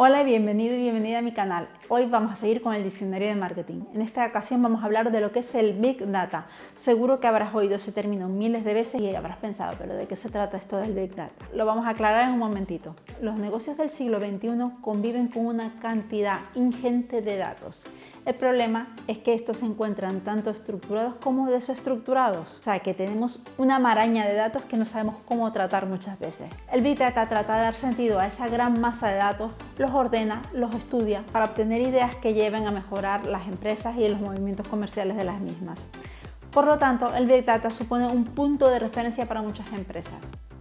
Hola y bienvenido y bienvenida a mi canal. Hoy vamos a seguir con el diccionario de marketing. En esta ocasión vamos a hablar de lo que es el Big Data. Seguro que habrás oído ese término miles de veces y habrás pensado, pero ¿de qué se trata esto del Big Data? Lo vamos a aclarar en un momentito. Los negocios del siglo XXI conviven con una cantidad ingente de datos el problema es que estos se encuentran tanto estructurados como desestructurados, o sea que tenemos una maraña de datos que no sabemos cómo tratar muchas veces. El Big Data trata de dar sentido a esa gran masa de datos, los ordena, los estudia para obtener ideas que lleven a mejorar las empresas y los movimientos comerciales de las mismas. Por lo tanto, el Big Data supone un punto de referencia para muchas empresas.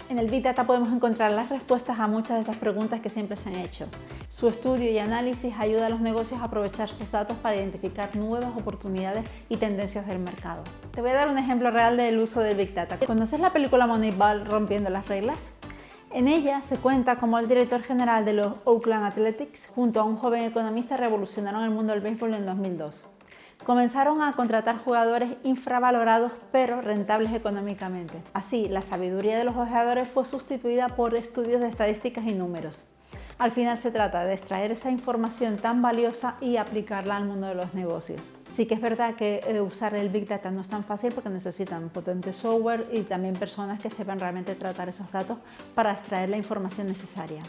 En el Big Data podemos encontrar las respuestas a muchas de esas preguntas que siempre se han hecho. Su estudio y análisis ayuda a los negocios a aprovechar sus datos para identificar nuevas oportunidades y tendencias del mercado. Te voy a dar un ejemplo real del uso del Big Data. ¿Conoces la película Moneyball Rompiendo las Reglas? En ella se cuenta cómo el director general de los Oakland Athletics junto a un joven economista revolucionaron el mundo del béisbol en 2002 comenzaron a contratar jugadores infravalorados pero rentables económicamente. Así, la sabiduría de los ojeadores fue sustituida por estudios de estadísticas y números. Al final se trata de extraer esa información tan valiosa y aplicarla al mundo de los negocios. Sí que es verdad que eh, usar el Big Data no es tan fácil porque necesitan potente software y también personas que sepan realmente tratar esos datos para extraer la información necesaria.